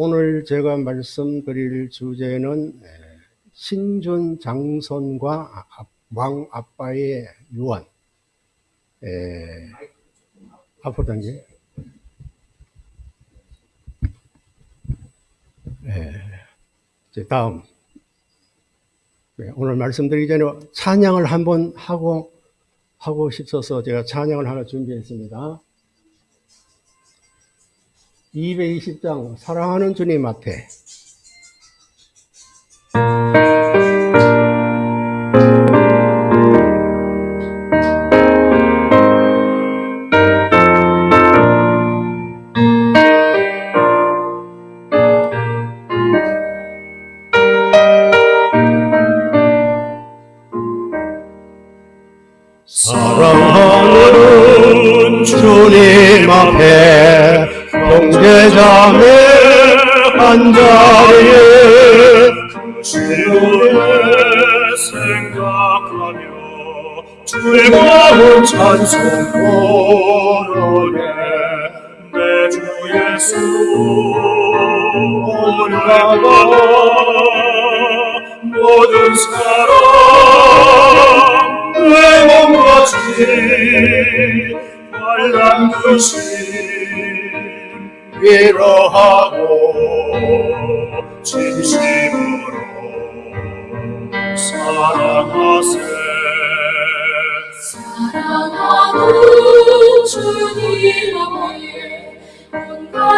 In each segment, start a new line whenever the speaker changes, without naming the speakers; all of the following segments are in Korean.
오늘 제가 말씀드릴 주제는 에, 신준 장손과 아- 왕 아빠의 유언. 에, 앞으로 당겨. 에, 이제 다음. 네, 오늘 말씀드리기 전에 찬양을 한번 하고 하고 싶어서 제가 찬양을 하나 준비했습니다. 220장 사랑하는 주님 앞에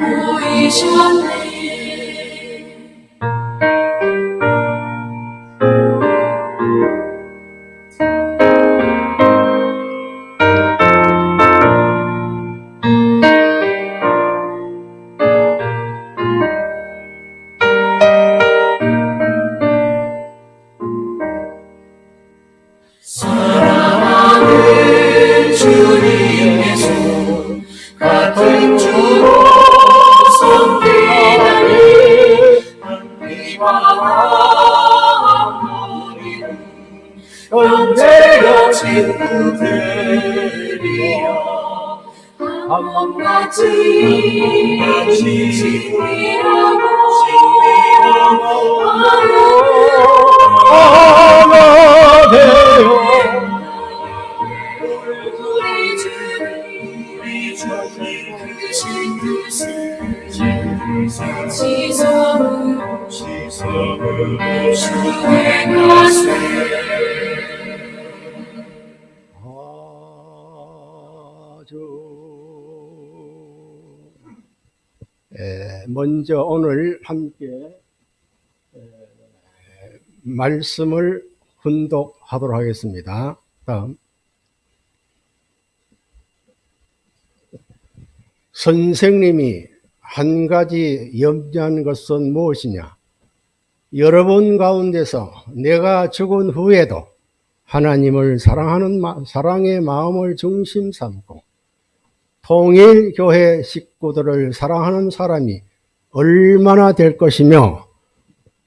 몸살에
먼저 오늘 함께 에, 말씀을 훈독하도록 하겠습니다. 다음 선생님이 한 가지 염려한 것은 무엇이냐? 여러분 가운데서 내가 죽은 후에도 하나님을 사랑하는 마- 사랑의 마음을 중심 삼고 통일 교회 식구들을 사랑하는 사람이 얼마나 될 것이며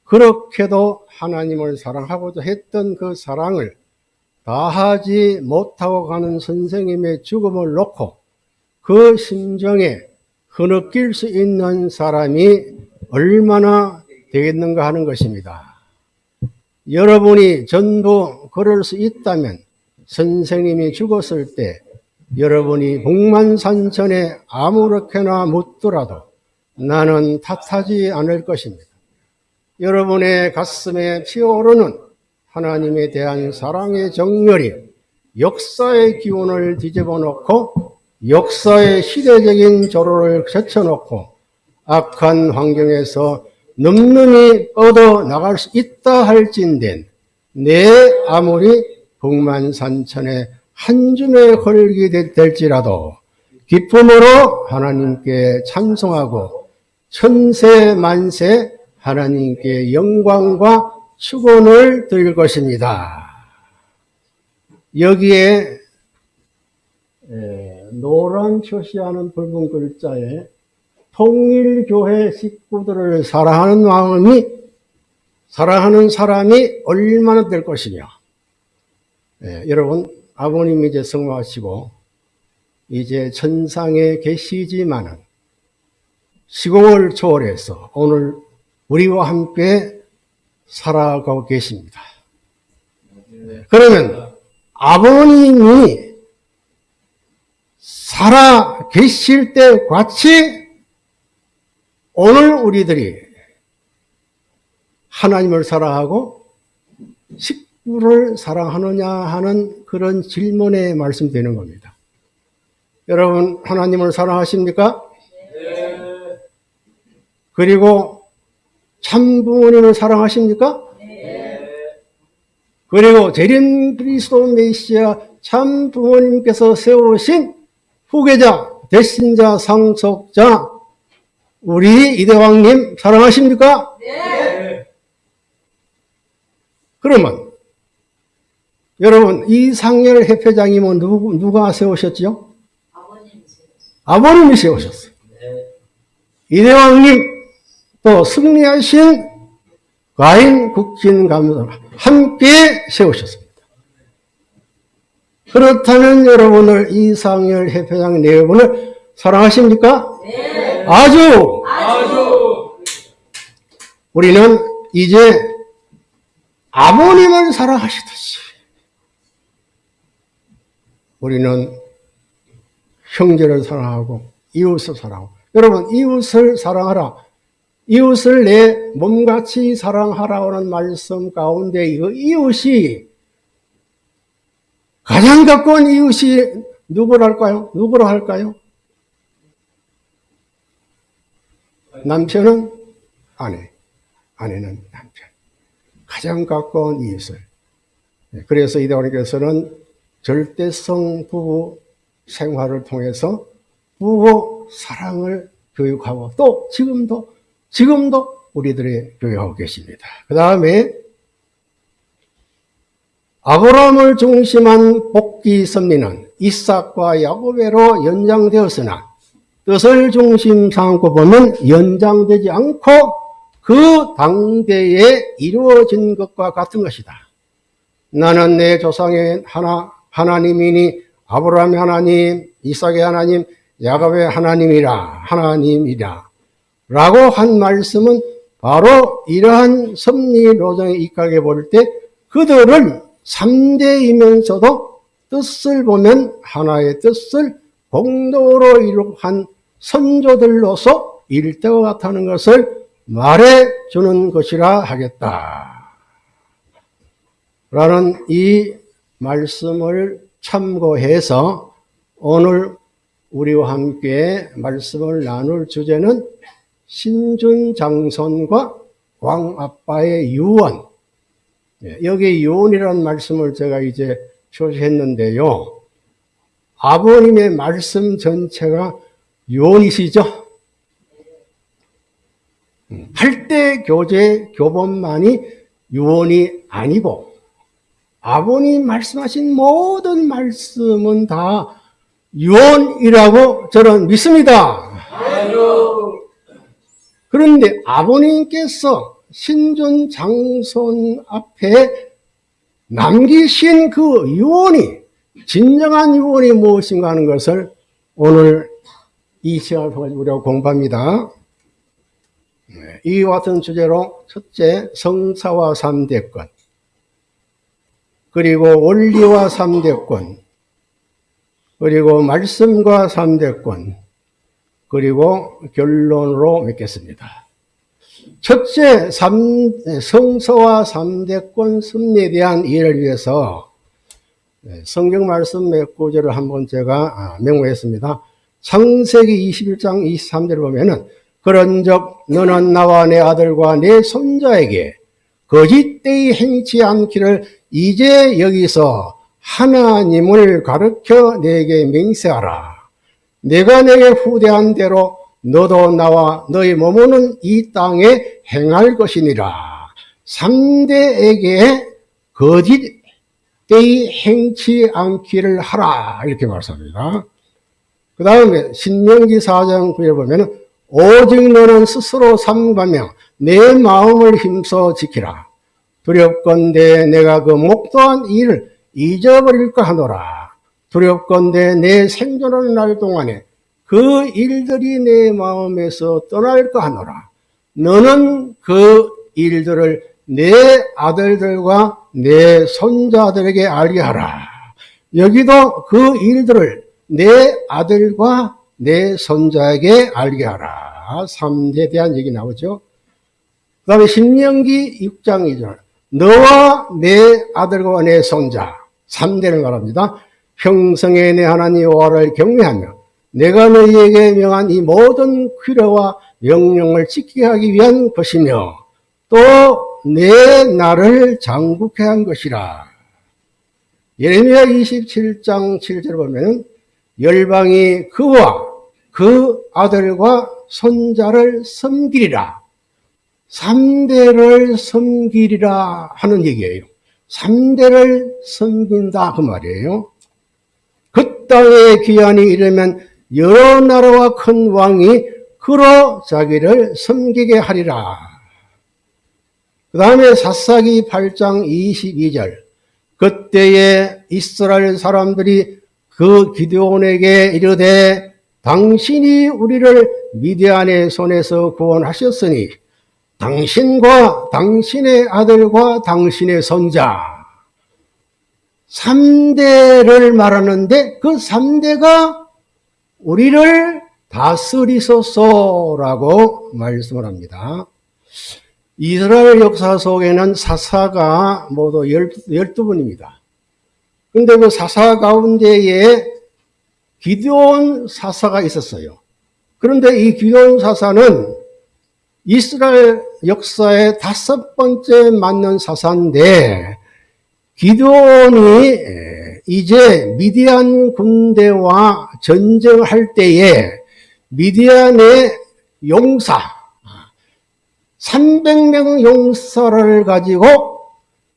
그렇게도 하나님을 사랑하고자 했던 그 사랑을 다하지 못하고 가는 선생님의 죽음을 놓고 그 심정에 흐느낄 수 있는 사람이 얼마나 되겠는가 하는 것입니다. 여러분이 전부 그럴 수 있다면 선생님이 죽었을 때 여러분이 북만산천에 아무렇게나 묻더라도 나는 탓하지 않을 것입니다. 여러분의 가슴에 피어오르는 하나님에 대한 사랑의 정열이 역사의 기운을 뒤집어 놓고 역사의 시대적인 조로를 제쳐놓고 악한 환경에서 늠름히 뻗어 나갈 수 있다 할진된 내 아무리 북만산천에 한 줌에 걸리게 될- 될지라도 기쁨으로 하나님께 찬송하고 천세 만세 하나님께 영광과 축원을 드릴 것입니다. 여기에 에, 노란 표시하는 붉은 글자에 통일교회 식구들을 사랑하는 마음이 사랑하는 사람이 얼마나 될 것이냐. 예, 여러분 아버님이 이제 성화하시고 이제 천상에 계시지만은 시공을 초월해서 오늘 우리와 함께 살아가고 계십니다. 네, 그러면 아버님이 살아 계실 때 같이 오늘 우리들이 하나님을 사랑하고 식구를 사랑하느냐 하는 그런 질문에 말씀되는 겁니다. 여러분 하나님을 사랑하십니까? 그리고 참 부모님을 사랑하십니까? 그리고 재림 그리스도 메시아 참 부모님께서 세우신 후계자, 대신자, 상속자 우리 이대왕님 사랑하십니까? 그러면 여러분 이상열 협회장님은 누구, 누가 세우셨지요? 아버님이 세우셨어요. 이대왕님 또 승리하신 과인 국진 감독 함께 세우셨습니다. 그렇다면 여러분을 이상열 협회장 네 분을 사랑하십니까? 아주 우리는 이제 아버님을 사랑하시듯이 우리는 형제를 사랑하고 이웃을 사랑하고 여러분 이웃을 사랑하라 이웃을 내 몸같이 사랑하라는 말씀 가운데 이 이웃이 가장 가까운 이웃이 누구랄까요? 누구로 할까요? 남편은 아내, 아내는 남편. 가장 가까운 이웃을. 네, 그래서 이대원께서는 절대성 부부 생활을 통해서 부부 사랑을 교육하고 또 지금도 지금도 우리들이 교육하고 계십니다. 그 다음에 아브라함을 중심한 복귀 섭리는 이삭과 야곱에로 연장되었으나 뜻을 중심 삼고 보면 연장되지 않고 그 당대에 이루어진 것과 같은 것이다. 나는 내 조상의 하나, 하나님이니 아브라함의 하나님, 이삭의 하나님, 야곱의 하나님이라, 하나님이라. 라고 한 말씀은 바로 이러한 섭리 노정에 입각해 볼 때 그들은 3대이면서도 뜻을 보면 하나의 뜻을 공동으로 이룩한 선조들로서 일대와 같다는 것을 말해 주는 것이라 하겠다. 라는 이 말씀을 참고해서 오늘 우리와 함께 말씀을 나눌 주제는 신준 장손과 왕 아빠의 유언. 예, 여기 유언이라는 말씀을 제가 이제 표시했는데요. 아버님의 말씀 전체가 유언이시죠? 음, 할때 교재 교본만이 유언이 아니고 아버님 말씀하신 모든 말씀은 다 유언이라고 저는 믿습니다. 그런데 아버님께서 신존 장손 앞에 남기신 그 유언이 진정한 유언이 무엇인가 하는 것을 오늘 이 시간을 통해 우리가 공부합니다. 네, 이와 같은 주제로 첫째 성사와 삼대권 그리고 원리와 삼대권 그리고 말씀과 삼대권 그리고 결론으로 맺겠습니다. 첫째, 삼, 성서와 삼대권 섭리에 대한 이해를 위해서 네, 성경 말씀 몇 구절을 한번 제가 아, 메모했습니다. 창세기 21장 23절을 보면은 그런적 너는 나와 내 아들과 내 손자에게 거짓되이 행치 않기를 이제 여기서 하나님을 가르쳐 내게 맹세하라. 내가 내게 후대한 대로 너도 나와 너희 몸은 이 땅에 행할 것이니라. 3대에게 거짓 때이 행치 않기를 하라. 이렇게 말씀합니다. 그 다음에 신명기 4장 9에 보면 오직 너는 스스로 삼가며 내 마음을 힘써 지키라. 두렵건대 내가 그 목도한 일을 잊어버릴까 하노라. 두렵건대 내 생존하는 날 동안에 그 일들이 내 마음에서 떠날까 하노라. 너는 그 일들을 내 아들들과 내 손자들에게 알게 하라. 여기도 그 일들을 내 아들과 내 손자에게 알게 하라. 3대에 대한 얘기 나오죠. 그 다음에 신명기 6장 2절. 너와 내 아들과 내 손자. 3대를 말합니다. 평성의 내 하나님 여호와를 경외하며 내가 너희에게 명한 이 모든 규례와 명령을 지키게 하기 위한 것이며 또 내 나를 장국해 한 것이라. 예레미야 27장 7절 보면 열방이 그와 그 아들과 손자를 섬기리라. 3대를 섬기리라 하는 얘기예요. 3대를 섬긴다 그 말이에요. 그 땅에 귀환이 이르면 여러 나라와 큰 왕이 그로 자기를 섬기게 하리라. 그 다음에 사사기 8장 22절. 그때에 이스라엘 사람들이 그 기드온에게 이르되 당신이 우리를 미디안의 손에서 구원하셨으니 당신과 당신의 아들과 당신의 손자 3대를 말하는데 그 3대가 우리를 다스리소서라고 말씀을 합니다. 이스라엘 역사 속에는 사사가 모두 12분입니다. 근데 그 사사 가운데에 기드온 사사가 있었어요. 그런데 이 기드온 사사는 이스라엘 역사의 다섯 번째 맞는 사사인데 기드온이 이제 미디안 군대와 전쟁할 때에 미디안의 용사 300명 용사를 가지고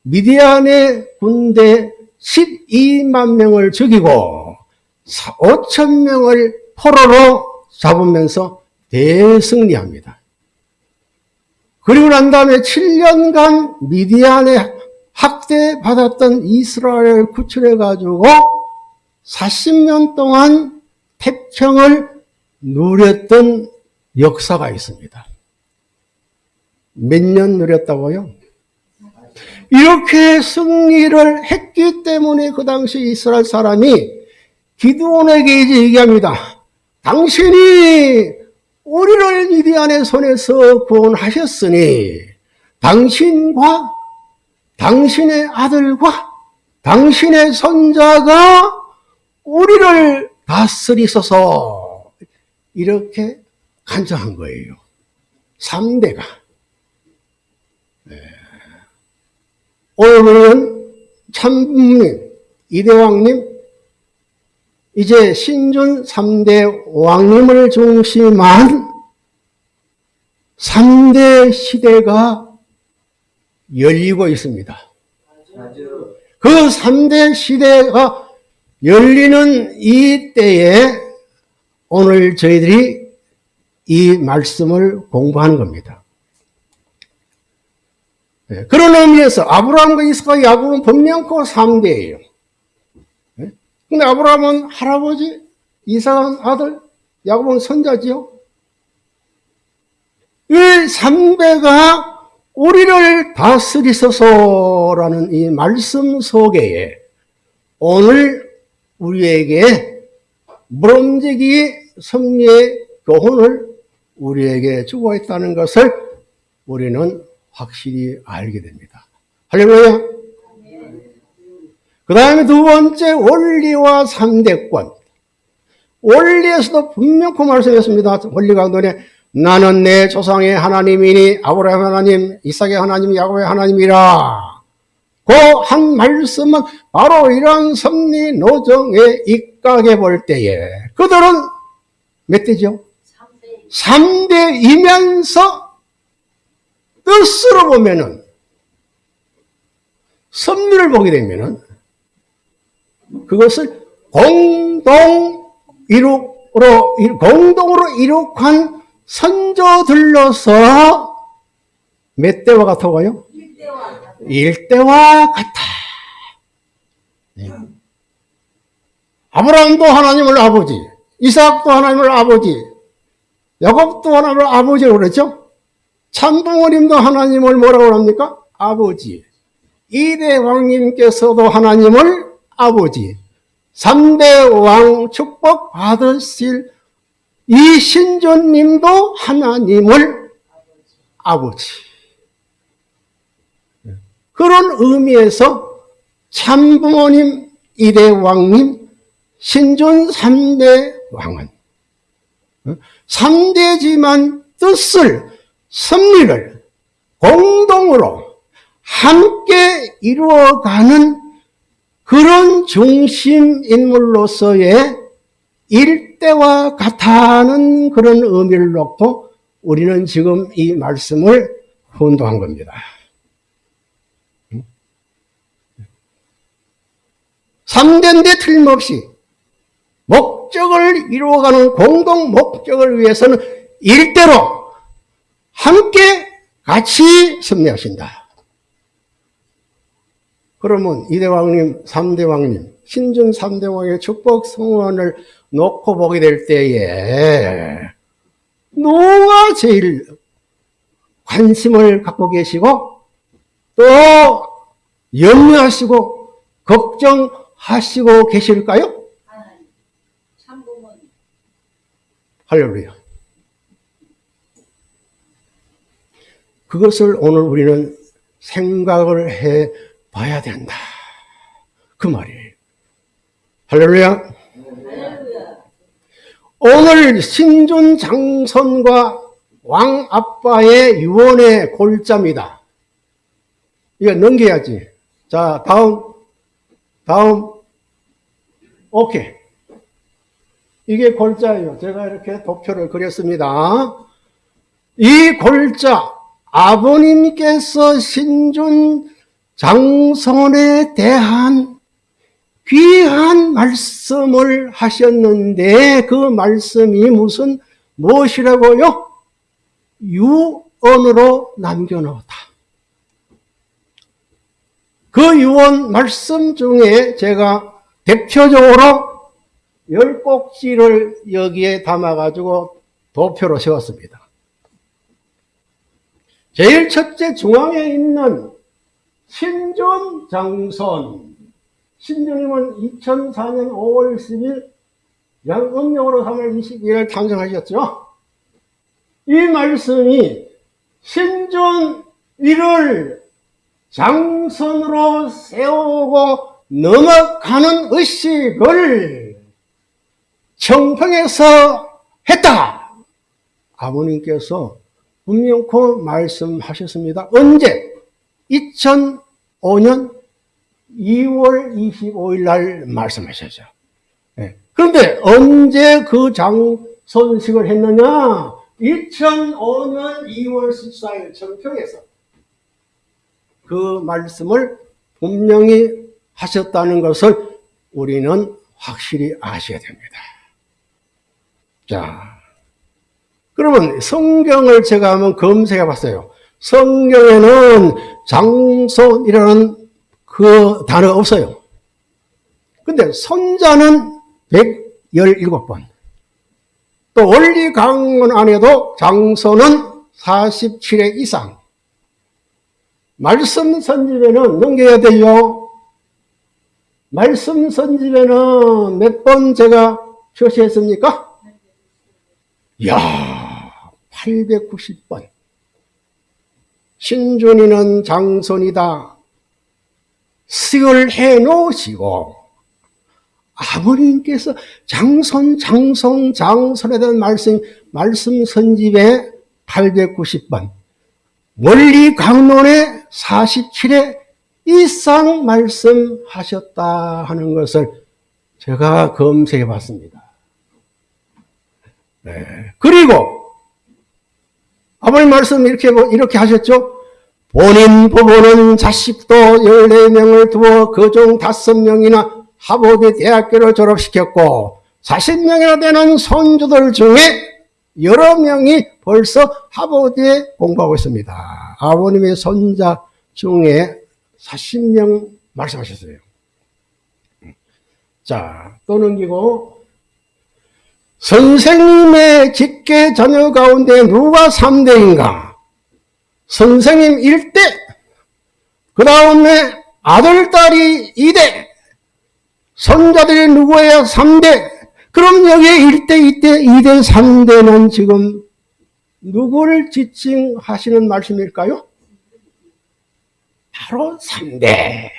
미디안의 군대 12만 명을 죽이고 5천 명을 포로로 잡으면서 대승리합니다. 그리고 난 다음에 7년간 미디안에 학대받았던 이스라엘을 구출해 가지고 40년 동안 태평을 누렸던 역사가 있습니다. 몇 년 누렸다고요? 이렇게 승리를 했기 때문에 그 당시 이스라엘 사람이 기드온에게 이제 얘기합니다. 당신이 우리를 미디안의 손에서 구원하셨으니 당신과 당신의 아들과 당신의 손자가 우리를 다스리소서 이렇게 간청한 거예요. 3대가. 오늘 은 참님, 이대왕님, 이제 신준 3대 왕님을 중심한 3대 시대가 열리고 있습니다. 그 3대 시대가 열리는 이 때에 오늘 저희들이 이 말씀을 공부하는 겁니다. 네, 그런 의미에서 아브라함과 이스가 야곱은 분명코 3대예요. 근데 아브라함은 할아버지, 이삭은 아들, 야곱은 손자지요. 이 3대가 우리를 다스리소서라는 이 말씀 속에 오늘 우리에게 무럼지기 섭리의 교훈을 우리에게 주고 있다는 것을 우리는 확실히 알게 됩니다. 할렐루야. 그 다음에 두 번째 원리와 상대권. 원리에서도 분명히 말씀했습니다. 원리 강론에 나는 내 조상의 하나님이니 아브라함 하나님, 이삭의 하나님, 야곱의 하나님이라. 그그한 말씀은 바로 이러한 섭리 노정에 입각해 볼 때에 그들은 몇 대죠? 3대이면서 뜻으로 보면은 섭리를 보게 되면은 그것을 공동 이룩으로 공동으로 이룩한 선조들로서 몇 대와 같아요? 일대와 같아. 네. 아브라함도 하나님을 아버지, 이삭도 하나님을 아버지, 야곱도 하나님을 아버지로 그랬죠? 참부모님도 하나님을 뭐라고 합니까? 아버지. 이대 왕님께서도 하나님을 아버지. 3대 왕 축복 받으실 이 신존님도 하나님을 아버지. 그런 의미에서 참부모님 이대 왕님, 신존 3대 왕은 3대지만 뜻을, 섭리를 공동으로 함께 이루어가는 그런 중심 인물로서의 일대와 같다는 그런 의미를 놓고 우리는 지금 이 말씀을 혼동한 겁니다. 3대인데 틀림없이 목적을 이루어가는 공동 목적을 위해서는 일대로 함께 같이 섭리하신다. 그러면 이대왕님, 삼대왕님, 신준 삼대왕의 축복 성원을 놓고 보게 될 때에 누가 제일 관심을 갖고 계시고 또 염려하시고 걱정하시고 계실까요? 할렐루야. 그것을 오늘 우리는 생각을 해 봐야 된다. 그 말이에요. 할렐루야. 오늘 신존 장선과 왕 아빠의 유언의 골자입니다. 이거 넘겨야지. 자, 다음, 다음. 오케이. 이게 골자예요. 제가 이렇게 도표를 그렸습니다. 이 골자, 아버님께서 신준 장선에 대한 귀한 말씀을 하셨는데 그 말씀이 무슨 무엇이라고요? 유언으로 남겨놓았다. 그 유언 말씀 중에 제가 대표적으로 열 꼭지를 여기에 담아가지고 도표로 세웠습니다. 제일 첫째 중앙에 있는 신존 장선. 신존님은 2004년 5월 10일 양음력으로 3월 22일 탄생하셨죠. 이 말씀이 신존 이를 장선으로 세우고 넘어가는 의식을 청평에서 했다. 아버님께서 분명코 말씀하셨습니다. 언제? 2005년 2월 25일 날 말씀하셨죠. 네. 그런데 언제 그 장선식을 했느냐? 2005년 2월 14일 청평에서 그 말씀을 분명히 하셨다는 것을 우리는 확실히 아셔야 됩니다. 자, 그러면 성경을 제가 한번 검색해 봤어요. 성경에는 장손이라는 그 단어가 없어요. 근데 손자는 117번. 또 원리 강론 안에도 장손은 47회 이상. 말씀 선집에는 넘겨야 돼요. 말씀 선집에는 몇 번 제가 표시했습니까? 이야, 890번. 신준이는 장손이다. 수을 해 놓으시고, 아버님께서 장손, 장손, 장손에 대한 말씀, 말씀 선집에 890번, 원리 강론에 47회 이상 말씀하셨다 하는 것을 제가 검색해 봤습니다. 네. 그리고 아버님 말씀 이렇게, 이렇게 하셨죠? 본인 부부는 자식도 14명을 두어 그중 5명이나 하버드 대학교를 졸업시켰고 40명이나 되는 손주들 중에 여러 명이 벌써 하버드에 공부하고 있습니다. 아버님의 손자 중에 40명 말씀하셨어요. 자, 또 넘기고 선생님의 직계 자녀 가운데 누가 3대인가? 선생님 1대, 그 다음에 아들, 딸이 2대, 손자들이 누구예요? 3대. 그럼 여기에 1대, 2대, 2대, 3대는 지금 누구를 지칭하시는 말씀일까요? 바로 3대.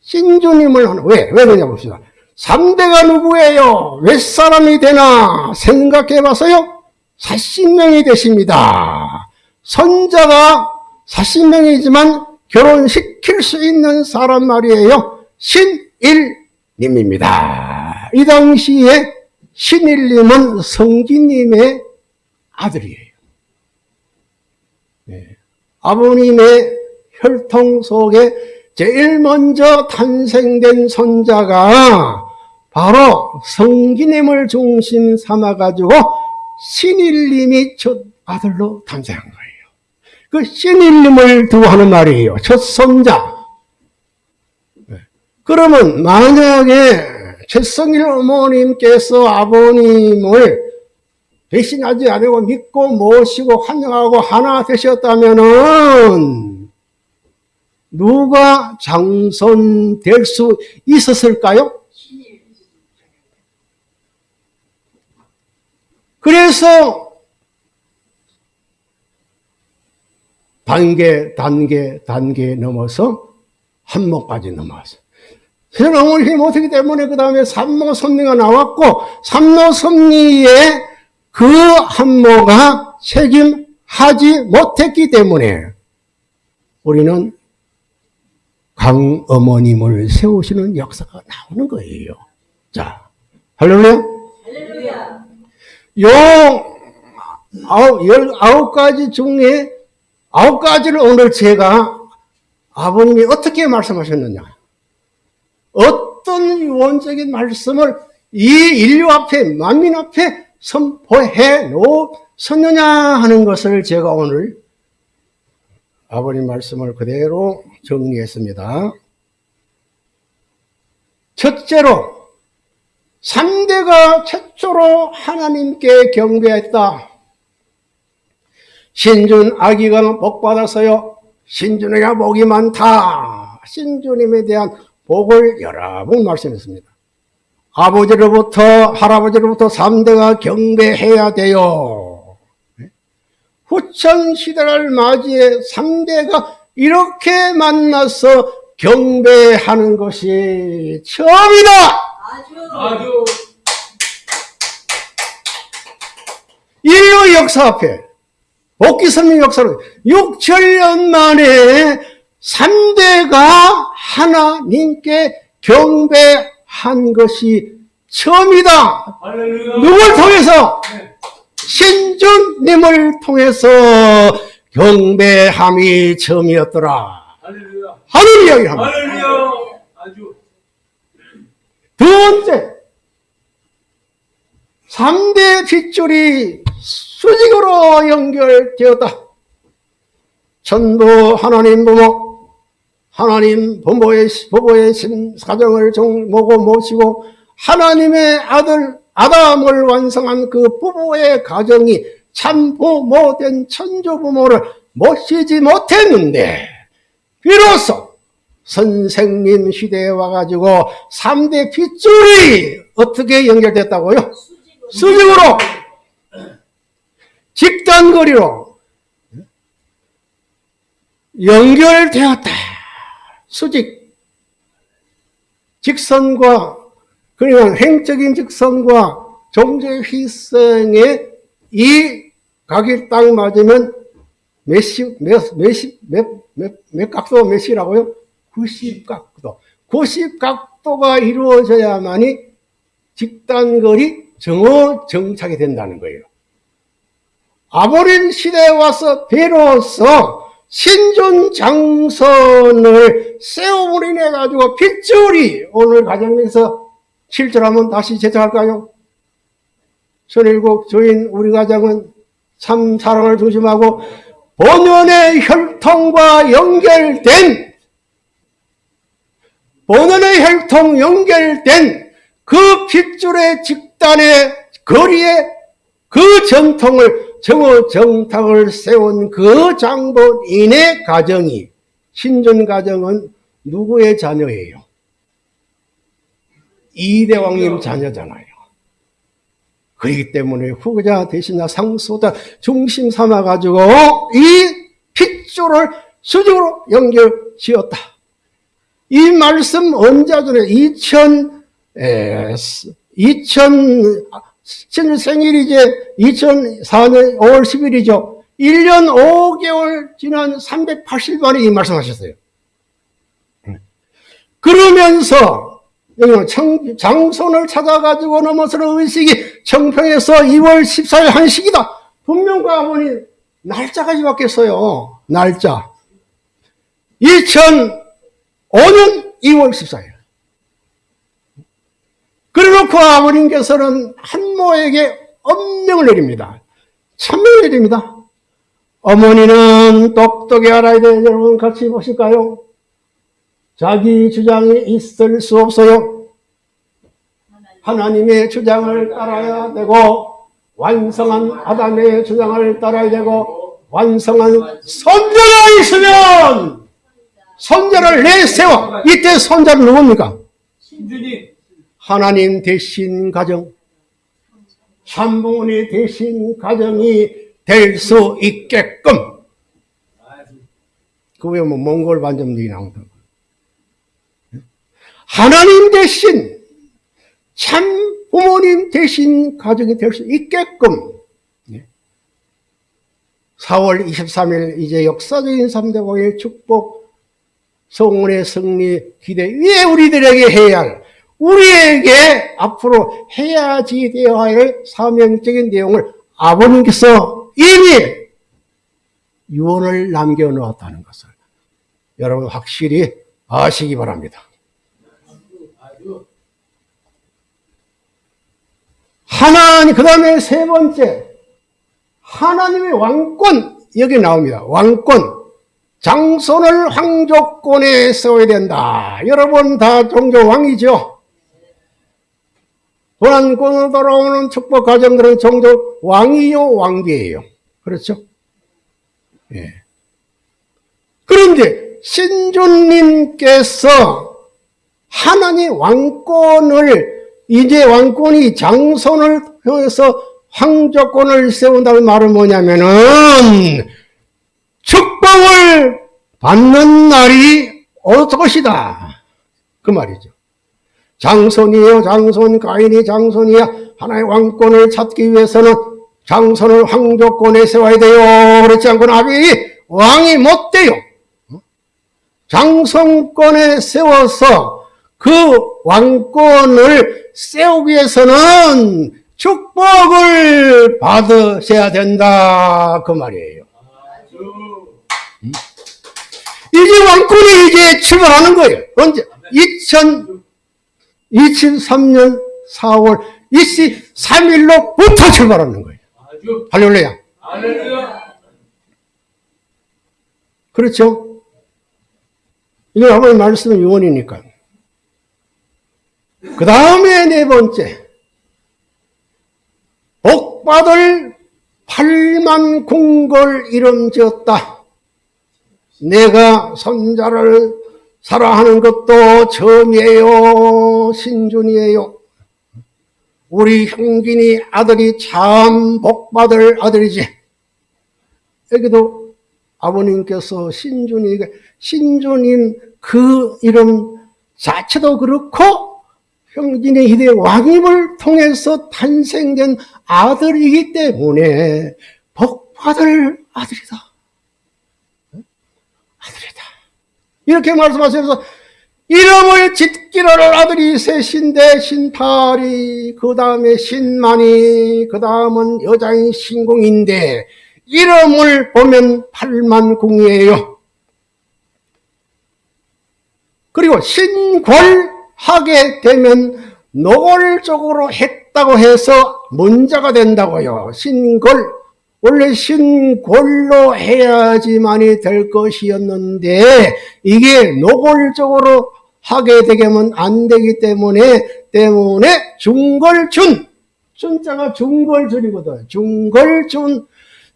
신주님을 하는, 왜? 왜 그러냐 봅시다. 3대가 누구예요? 몇 사람이 되나? 생각해 봐서요. 40명이 되십니다. 손자가 40명이지만 결혼시킬 수 있는 사람 말이에요. 신일님입니다. 이 당시에 신일님은 성기님의 아들이에요. 네. 아버님의 혈통 속에 제일 먼저 탄생된 손자가 바로 성기님을 중심 삼아가지고 신일님이 첫 아들로 탄생한 거예요. 그 신일님을 두고 하는 말이에요. 첫 손자. 네. 그러면 만약에 최성일 어머님께서 아버님을 배신하지 않고 믿고 모시고 환영하고 하나 되셨다면은 누가 장손 될 수 있었을까요? 그래서 단계, 단계, 단계 넘어서 넘어서 세상 아무리 힘 못하기 때문에 그 다음에 삼모 섭리가 나왔고 삼모 섭리에 그 한모가 책임하지 못했기 때문에 우리는 강 어머님을 세우시는 역사가 나오는 거예요. 자, 할렐루야. 요 아홉, 열아홉 가지 중에 아홉 가지를 오늘 제가 아버님이 어떻게 말씀하셨느냐. 어떤 유언적인 말씀을 이 인류 앞에, 만민 앞에 선포해 놓으셨느냐 하는 것을 제가 오늘 아버님 말씀을 그대로 정리했습니다. 첫째로, 3대가 최초로 하나님께 경배했다. 신준 아기가 복받았어요. 신준에게 복이 많다. 신주님에 대한 복을 여러 번 말씀했습니다. 아버지로부터 할아버지로부터 3대가 경배해야 돼요. 후천 시대를 맞이해 3대가 이렇게 만나서 경배하는 것이 처음이다.
아주
인류 역사 앞에 복귀선민 역사로 6천년 만에 3대가 하나님께 경배한 것이 처음이다.
할렐루야.
누굴 통해서?
네.
신주님을 통해서 경배함이 처음이었더라.
할렐루야.
하는 이야기를 합니다. 번째, 3대 핏줄이 수직으로 연결되었다. 천부 하나님 부모, 하나님 부모의, 부모의 신, 가정을 정모고 모시고 하나님의 아들 아담을 완성한 그 부부의 가정이 참 부모된 천주 부모를 모시지 못했는데 비로소 선생님 시대에 와가지고 3대 핏줄이 어떻게 연결됐다고요? 수직으로 직단거리로 연결되었다. 수직 직선과 그러니까 횡적인 직선과 종제 휘성의 이 각이 딱 맞으면 몇십, 몇, 몇십, 몇, 몇, 몇 각도 몇이라고요? 90각도. 90각도가 이루어져야만이 직단거리 정오 정착이 된다는 거예요. 아모린 시대에 와서 비로소 신존 장선을 세움으로 인해 가지고 핏줄이 오늘 가정에서 7절 한번 다시 제작할까요? 선일국 조인 우리 가정은 참 사랑을 중심하고 본연의 혈통과 연결된 본연의 혈통 연결된 그 핏줄의 직단의 거리에 그 전통을 정오 정탁을 세운 그 장본인의 가정이 신존 가정은 누구의 자녀예요? 이대왕님 자녀잖아요. 그렇기 때문에 후자 대신자 상소다 중심 삼아 가지고 이 핏줄을 수직으로 연결 지었다. 이 말씀 언제 전에 2000 에, 2000 생일이 이제 2004년 5월 10일이죠. 1년 5개월 지난 380만에 이 말씀하셨어요. 그러면서 장손을 찾아가지고 넘어서는 의식이 청평에서 2월 14일 한식이다. 분명과 아버니 날짜까지 바뀌었어요. 날짜. 2005년 2월 14일. 그래놓고 아버님께서는 한모에게 엄명을 내립니다. 천명을 내립니다. 어머니는 똑똑히 알아야 돼. 여러분 같이 보실까요? 자기 주장이 있을 수 없어요. 하나님의 주장을 따라야 되고 완성한 아담의 주장을 따라야 되고 완성한 선자가 있으면 선자를 내세워. 이때 선자는 누굽니까? 하나님 대신 가정. 참부모니 대신 가정이 될 수 있게끔. 그 외에 뭐 몽골 반점들이 나온다. 하나님 대신 참 부모님 대신 가정이 될 수 있게끔. 4월 23일 이제 역사적인 3대 왕의 축복 성원의 승리 기대 위에 우리들에게 해야 할 우리에게 앞으로 해야지 되어야 할 사명적인 내용을 아버님께서 이미 유언을 남겨놓았다는 것을 여러분 확실히 아시기 바랍니다. 하나님, 그 다음에 세 번째, 하나님의 왕권, 여기 나옵니다. 왕권. 장손을 황족권에 세워야 된다. 여러분 다 종종 왕이죠? 도난권으로 돌아오는 축복 가정들은 종종 왕이요, 왕비예요. 그렇죠? 예. 그런데 신주님께서 하나님 왕권을 이제 왕권이 장손을 통해서 황조권을 세운다는 말은 뭐냐면은 축복을 받는 날이 올 것이다. 그 말이죠. 장손이요, 장손, 가인이 장손이야. 하나의 왕권을 찾기 위해서는 장손을 황조권에 세워야 돼요. 그렇지 않고는 아비 왕이 못 돼요. 장성권에 세워서 그 왕권을 세우기 위해서는 축복을 받으셔야 된다. 그 말이에요. 이제 왕권이 이제 출발하는 거예요. 언제? 2000, 2003년 4월 23일로부터 출발하는 거예요.
할렐루야.
그렇죠? 이거 아버님 말씀은 유언이니까. 그 다음에 네 번째. 복받을 팔만 궁궐 이름 지었다. 내가 선자를 사랑하는 것도 처음이에요. 신준이에요. 우리 형진이 아들이 참 복받을 아들이지. 여기도 아버님께서 신준이가 신준인 그 이름 자체도 그렇고 형진의 희대 왕임을 통해서 탄생된 아들이기 때문에 복받을 아들이다. 이렇게 말씀하시면서 이름을 짓기를 아들이 셋인데 신팔이 그 다음에 신만이 그 다음은 여자인 신공인데 이름을 보면 팔만궁이에요. 그리고 신골하게 되면 노골적으로 했다고 해서 문자가 된다고요. 신골. 원래 신골로 해야지만이 될 것이었는데 이게 노골적으로 하게 되면 안 되기 때문에 때문에 중골준 준자가 중골준이거든. 중골준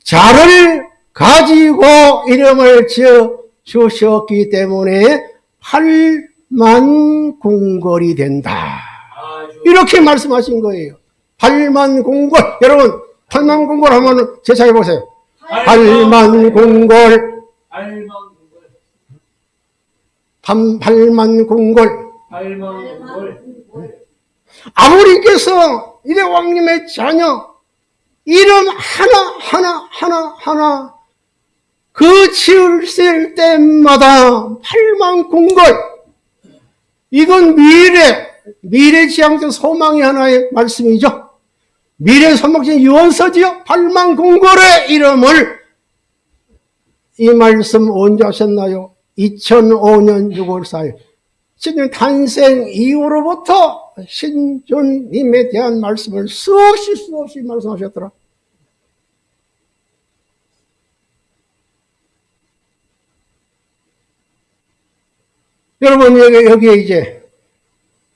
자를 가지고 이름을 지어 주셨기 때문에 팔만궁골이 된다.
아주
이렇게 말씀하신 거예요. 팔만궁골. 여러분, 팔만궁골 하면 제차해 보세요. 팔만궁골,
알망골
팔- 팔만궁골.
알망골
아버님께서 이대 왕님의 자녀, 이름 하나, 하나, 하나, 하나, 그 지을 때마다 팔만궁골. 이건 미래, 미래지향적 소망의 하나의 말씀이죠. 미래 소망적 유언서지요. 팔만궁골의 이름을 이 말씀 언제 하셨나요? 2005년 6월 4일. 신준 탄생 이후로부터 신준님에 대한 말씀을 수없이 수없이 말씀하셨더라. 여러분 여기 여기에 이제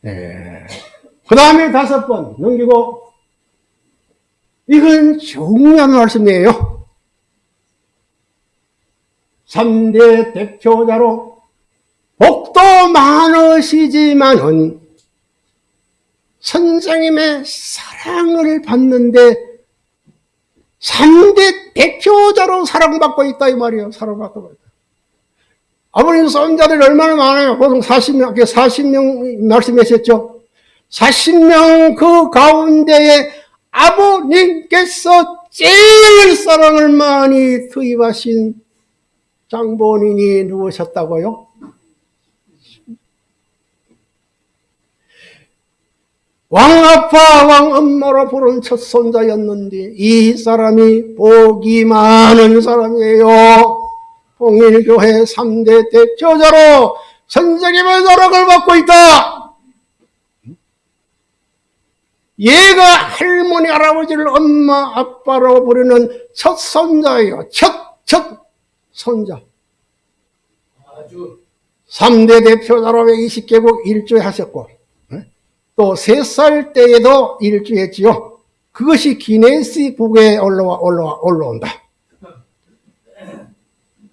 그 다음에 다섯 번 넘기고 이건 중요한 말씀이에요. 3대 대표자로 복도 많으시지만은 선생님의 사랑을 받는데 3대 대표자로 사랑받고 있다 이 말이에요. 사랑받고 있다. 아버님 손자들이 얼마나 많아요. 보통 40명, 40명 말씀하셨죠. 40명 그 가운데에 아버님께서 제일 사랑을 많이 투입하신 장본인이 누구셨다고요? 왕아빠 왕엄마로 부른 첫 손자였는데 이 사람이 복이 많은 사람이에요. 통일교회 3대 대표자로 선생님의 노력을 받고 있다. 얘가 할머니 할아버지를 엄마 아빠로 부르는 첫 손자예요. 첫, 첫 손자.
아주
3대 대표자로 20개국 일주에 하셨고, 또 3살 때에도 일주했지요. 그것이 기네스 북에 올라와, 올라와, 올라온다.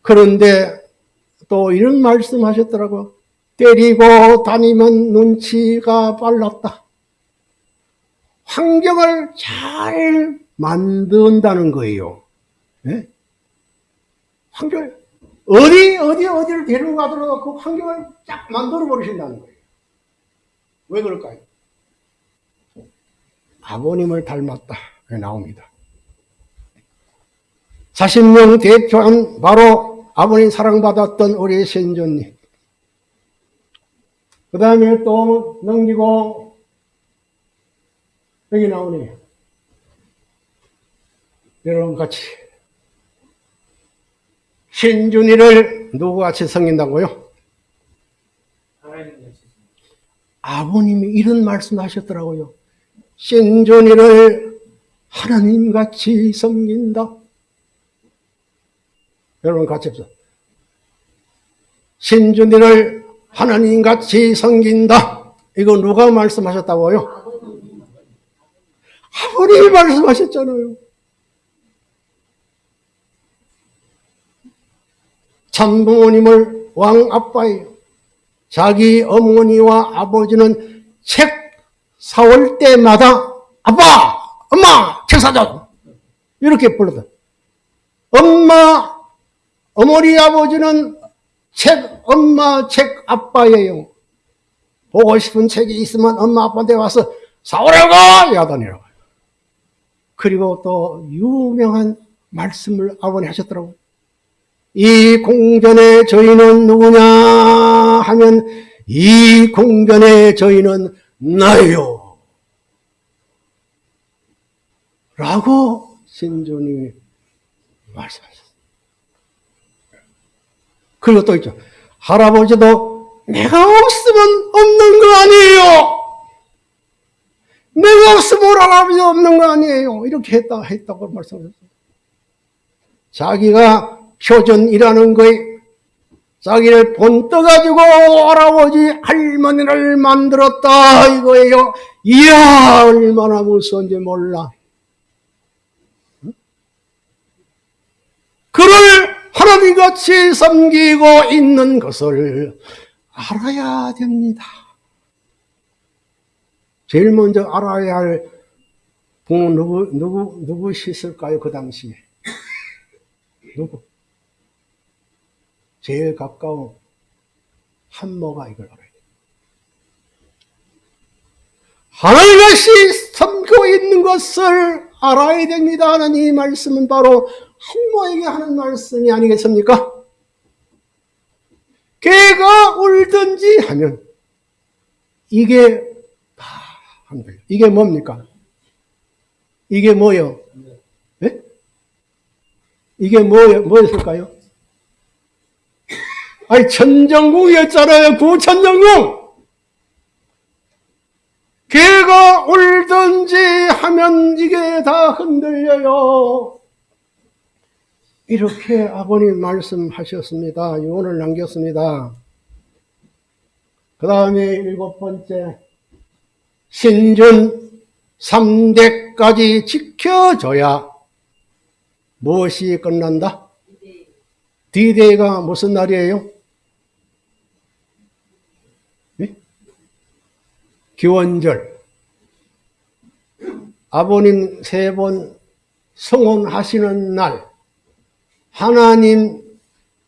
그런데 또 이런 말씀 하셨더라고. 때리고 다니면 눈치가 빨랐다. 환경을 잘 만든다는 거예요. 예? 환경을, 어디, 어디, 어디를 데리고 가더라도 그 환경을 쫙 만들어 버리신다는 거예요. 왜 그럴까요? 아버님을 닮았다. 나옵니다. 40명 대표한 바로 아버님 사랑받았던 우리 신조님. 그 다음에 또 넘기고 여기 나오네요. 여러분 같이 신준이를 누구같이 섬긴다고요? 아버님이 이런 말씀 하셨더라고요. 신준이를 하나님같이 섬긴다. 여러분 같이 합시다. 신준이를 하나님같이 섬긴다. 이거 누가 말씀하셨다고요? 아버님이 말씀하셨잖아요. 참부모님을 왕 아빠예요. 자기 어머니와 아버지는 책 사올 때마다 아빠, 엄마, 책 사줘. 이렇게 불렀다. 엄마, 어머니 아버지는 책, 엄마, 책 아빠예요. 보고 싶은 책이 있으면 엄마 아빠한테 와서 사오라고 야단이라고. 그리고 또 유명한 말씀을 아버님 하셨더라고요. 이 공전의 저희는 누구냐 하면 이 공전의 저희는 나요. 라고 신주님이 말씀하셨어요. 그리고 또 있죠. 할아버지도 내가 없으면 없는 거 아니에요. 내가 없으면 할아버지 없는 거 아니에요. 이렇게 했다, 했다고 말씀하셨어요. 자기가 표전이라는 거에 자기를 본 떠가지고 할아버지 할머니를 만들었다 이거예요. 이야 얼마나 무서운지 몰라. 응? 그를 하나님같이 섬기고 있는 것을 알아야 됩니다. 제일 먼저 알아야 할 분은 누구, 누구, 누구셨을까요? 그 당시에. 누구? 제일 가까운 한모가 이걸 알아야 돼. 하나님같이 섬기고 있는 것을 알아야 됩니다. 하나님 이 말씀은 바로 한모에게 하는 말씀이 아니겠습니까? 개가 울든지 하면 이게 다 한 거예요. 이게 뭡니까? 이게 뭐요? 예? 이게 뭐요? 뭐였을까요? 아니 천정궁이었잖아요. 구천정궁. 개가 울든지 하면 이게 다 흔들려요. 이렇게 아버님 말씀하셨습니다. 오늘 남겼습니다. 그 다음에 일곱 번째, 신준 3대까지 지켜줘야 무엇이 끝난다? D-Day가 무슨 날이에요? 예? 기원절. 아버님 세 번 성혼하시는 날, 하나님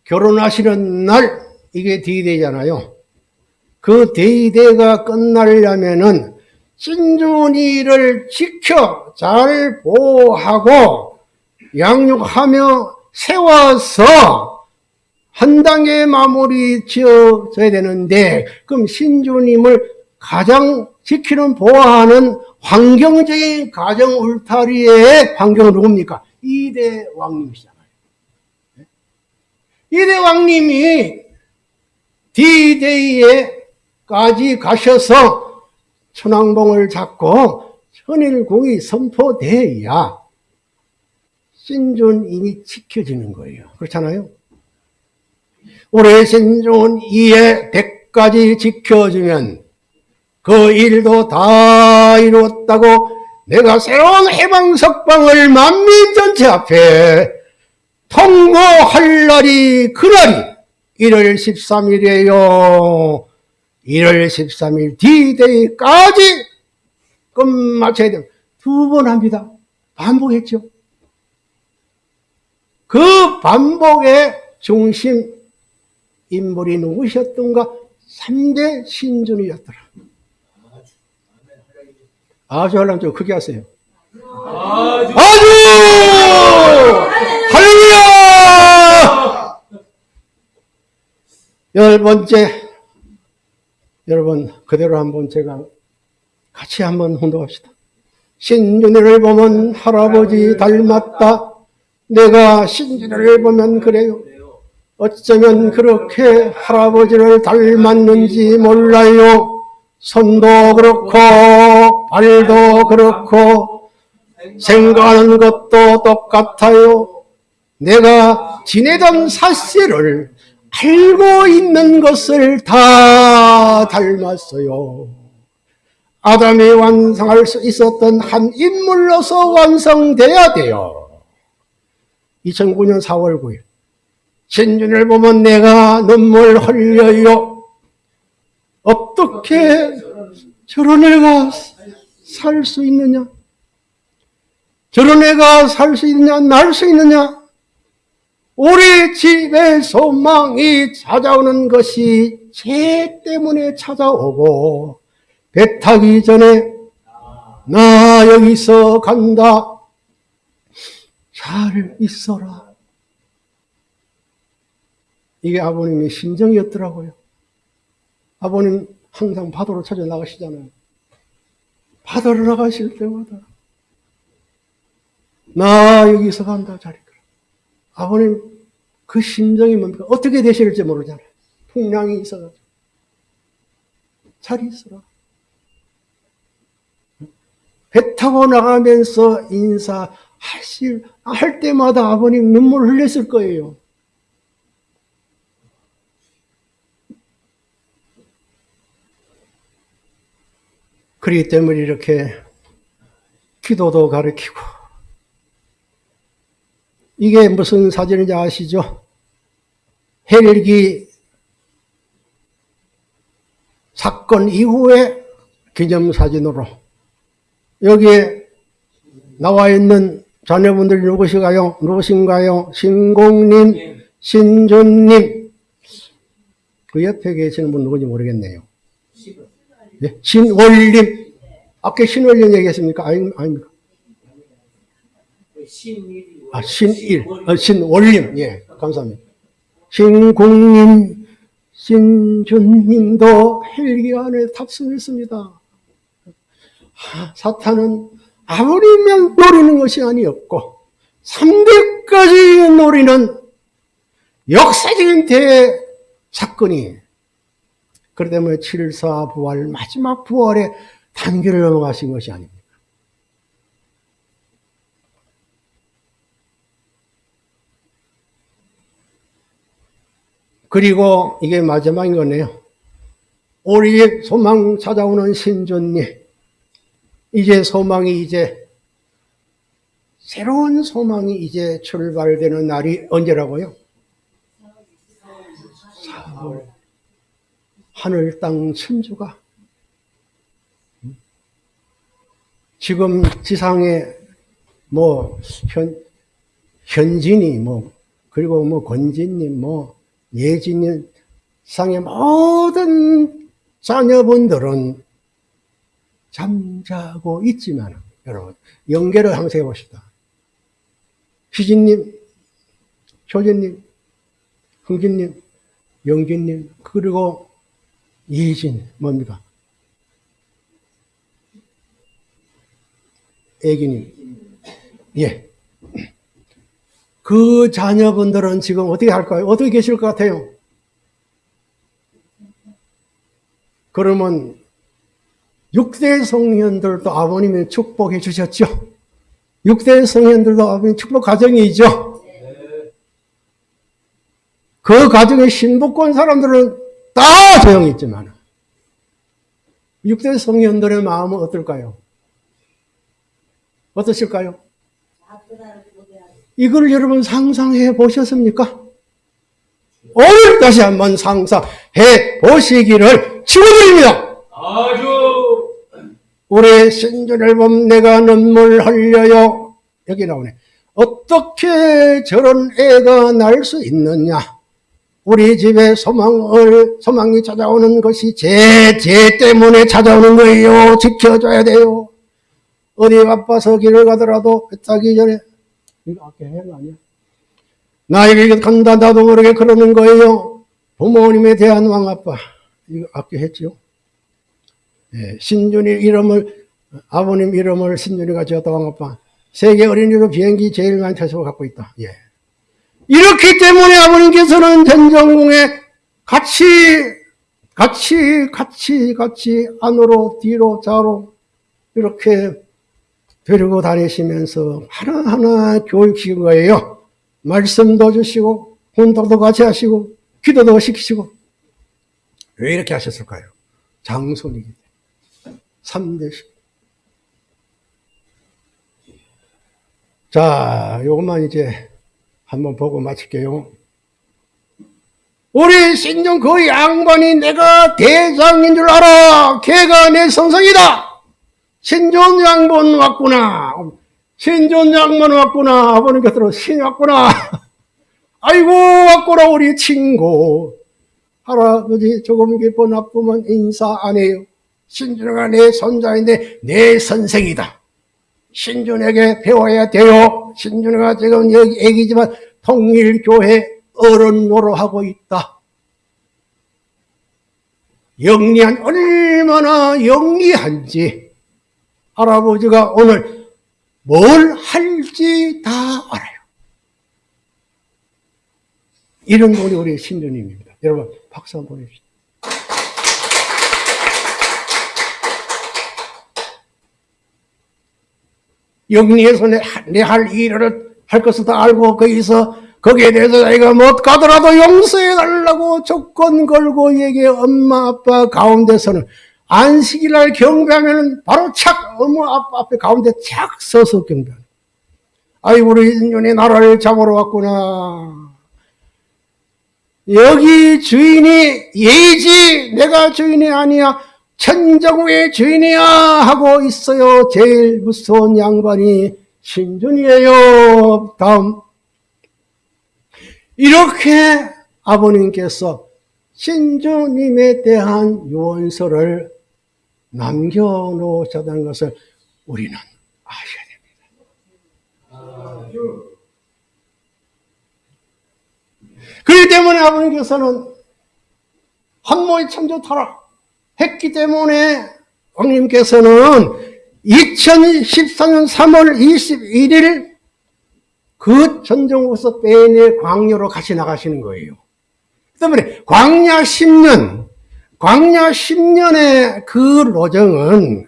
결혼하시는 날, 이게 D-Day잖아요. 그 데이데이가 끝나려면은 신준이를 지켜 잘 보호하고 양육하며 세워서 한 단계 마무리 지어져야 되는데 그럼 신주님을 가장 지키는 보호하는 환경적인 가정 울타리의 환경은 누굽니까? 이대 왕님이시잖아요. 이대 왕님이 D-Day에까지 가셔서 천왕봉을 잡고 천일궁이 선포돼야 신존임이 지켜지는 거예요. 그렇잖아요? 올해 신존 이에 100까지 지켜주면 그 일도 다 이루었다고 내가 새로운 해방석방을 만민 전체 앞에 통보할 날이 그날이 1월 13일이에요. 1월 13일 D-Day까지 끝마쳐야 돼요. 두번 합니다. 반복했죠. 그 반복의 중심 인물이 누구셨던가? 3대 신준이었더라. 아주 하려면 좀 크게 하세요.
아주!
할렐루야! 열 번째, 여러분, 그대로 한번 제가 같이 한번 혼동합시다. 신준이를 보면 할아버지 닮았다. 내가 신준이를 보면 그래요. 어쩌면 그렇게 할아버지를 닮았는지 몰라요. 손도 그렇고, 발도 그렇고, 생각하는 것도 똑같아요. 내가 지내던 사실을 알고 있는 것을 다 닮았어요. 아담이 완성할 수 있었던 한 인물로서 완성돼야 돼요. 2009년 4월 9일. 신준을 보면 내가 눈물 흘려요. 어떻게 저런 애가 살 수 있느냐? 저런 애가 살 수 있느냐? 날 수 있느냐? 우리 집에 소망이 찾아오는 것이 죄 때문에 찾아오고 배 타기 전에 나 여기서 간다. 잘 있어라. 이게 아버님의 심정이었더라고요. 아버님 항상 바다로 찾아 나가시잖아요. 바다로 나가실 때마다 나 여기서 간다 자리가. 아버님 그 심정이 뭡니까? 어떻게 되실지 모르잖아요. 풍랑이 있어가지고 잘 있어라. 배 타고 나가면서 인사하실 할 때마다 아버님 눈물 흘렸을 거예요. 그렇기 때문에 이렇게 기도도 가르치고 이게 무슨 사진인지 아시죠? 헬기 사건 이후에 기념사진으로 여기에 나와 있는 자녀분들이 누구신가요? 누구신가요? 신공님, 신준님. 그 옆에 계시는 분 누군지 모르겠네요. 예? 신월님. 아까 신월님 얘기했습니까? 아니, 아닙니까? 아, 신일. 어, 신월님. 예, 감사합니다. 신공님, 신준님도 헬기 안에 탑승했습니다. 아, 사탄은 아무리면 노리는 것이 아니었고 3대까지 노리는 역사적인 대사건이 그렇기 때문에 7사 부활 마지막 부활의 단계를 넘어가신 것이 아닙니다. 그리고 이게 마지막인 거네요. 우리의 소망 찾아오는 신존님. 이제 소망이 이제 새로운 소망이 이제 출발되는 날이 언제라고요? 4월. 하늘 땅 천주가 지금 지상에 뭐 현, 현진이 뭐 그리고 뭐 권진님 뭐 예진님 상의 모든 자녀분들은 잠자고 있지만 여러분 연계를 항상 해봅시다. 희진님, 효진님, 흥진님, 영진님 그리고 예진 뭡니까? 애기님 예. 그 자녀분들은 지금 어떻게 할까요? 어떻게 계실 것 같아요? 그러면 6대 성현들도 아버님이 축복해 주셨죠? 6대 성현들도 아버님 축복 가정이죠? 그 가정에 신복권 사람들은 다 조용히 있지만 6대 성현들의 마음은 어떨까요? 어떠실까요? 이걸 여러분 상상해 보셨습니까? 오늘 다시 한번 상상해 보시기를 축원드립니다.
아주
올해 신준 앨범 내가 눈물 흘려요. 여기 나오네. 어떻게 저런 애가 날 수 있느냐? 우리 집에 소망을, 소망이 찾아오는 것이 제, 제 때문에 찾아오는 거예요. 지켜줘야 돼요. 어디 바빠서 길을 가더라도 배 타기 전에, 이거 아까 해거 아니야? 나에게 간다, 나도 모르게 그러는 거예요. 부모님에 대한 왕아빠. 이거 아까 했죠? 예, 신준이 이름을 아버님 이름을 신준이가 지었다 왕아빠 세계 어린이로 비행기 제일 많이 태수를 갖고 있다. 예. 이렇기 때문에 아버님께서는 전정궁에 같이 같이 같이 같이 안으로 뒤로 좌로 이렇게 데리고 다니시면서 하나하나 교육시킨 거예요. 말씀도 주시고 훈독도 같이 하시고 기도도 시키시고. 왜 이렇게 하셨을까요? 장손이기 때문에. 3대식 자 요것만 이제 한번 보고 마칠게요. 우리 신종 그 양반이 내가 대장인 줄 알아. 걔가 내 선생이다 신존 양반 왔구나 신존 양반 왔구나 아버님 곁으로 신 왔구나 아이고 왔구나 우리 친구 할아버지 조금 기뻐 나쁘면 인사 안 해요. 신준이가 내 손자인데 내 선생이다. 신준에게 배워야 돼요. 신준이가 지금 여기 애기지만 통일교회 어른 노릇하고 있다. 영리한 얼마나 영리한지 할아버지가 오늘 뭘 할지 다 알아요. 이런 분이 우리 신주님입니다. 여러분 박수 한번 보내주시죠. 영리해서 내할 일을 할 것을 다 알고 거기서 거기에 대해서 자기가 못 가더라도 용서해 달라고 조건 걸고 얘기 엄마 아빠 가운데서는 안식일날 경배하면 바로 착 아빠 앞에 가운데 착 서서 경배하는 아이 우리 인연이 나라를 잡으러 왔구나. 여기 주인이 예지 내가 주인이 아니야. 천정우의 주인이야 하고 있어요. 제일 무서운 양반이 신준이에요. 다음. 이렇게 아버님께서 신주님에 대한 유언서를 남겨놓으셨다는 것을 우리는 아셔야 됩니다. 그렇기 때문에 아버님께서는 한모의 천조타라 했기 때문에 왕님께서는 2014년 3월 21일 그 전정우서 빼내 광야로 같이 나가시는 거예요. 그 때문에 광야 10년, 광야 10년의 그 로정은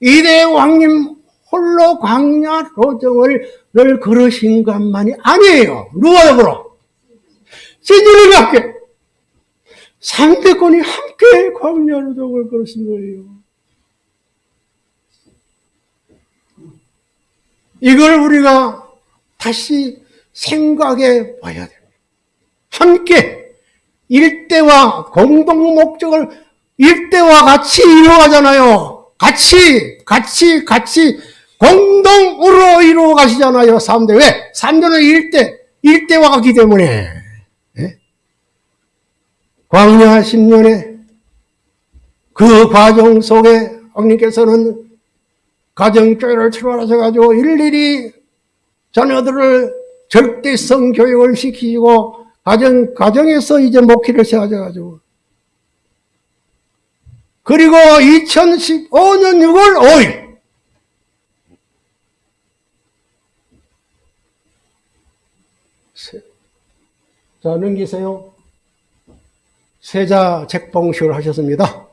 이대 왕님 홀로 광야 로정을 늘 걸으신 것만이 아니에요. 누가 더불어? 신주님이 함께, 상대권이 함께 광야 로정을 걸으신 거예요. 이걸 우리가 다시 생각해 봐야 됩니다. 함께 일대와 공동 목적을 일대와 같이 이루어가잖아요. 같이, 같이, 같이 공동으로 이루어 가시잖아요. 3대. 왜? 3대는 일대, 일대와 같기 때문에. 예? 광야 10년에 그 과정 속에 왕님께서는 가정교회를 출발하셔가지고 일일이 자녀들을 절대성 교육을 시키고 가정 가정에서 이제 목회를 시작하셔가지고 그리고 2015년 6월 5일 자 넘기세요. 세자 책봉식을 하셨습니다.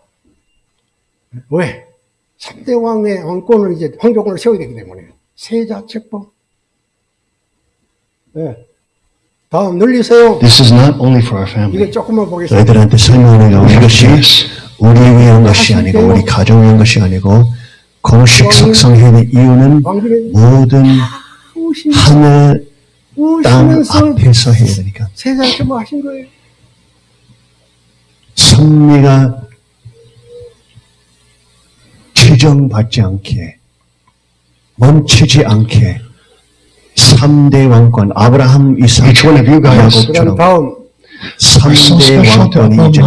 왜? 3대 왕의 왕권을 이제 황조권을 세워야 되기 때문에 세자 책봉 네. 다음 늘리세요.
This is not only for our
이거
family.
조금만 보겠습니다.
너희들한테 설명하는 것이 우리 위한 것이 아니고 우리 가정 위한 것이 아니고 공식 석성회의 이유는 모든 하늘 땅 앞에서 해야 되니까
세자 책봉 하신 거예요.
선미가 최정받지 않게 멈추지 않게 3대 왕권 아브라함 이삭 야곱처럼
다음
3대 왕권이 이제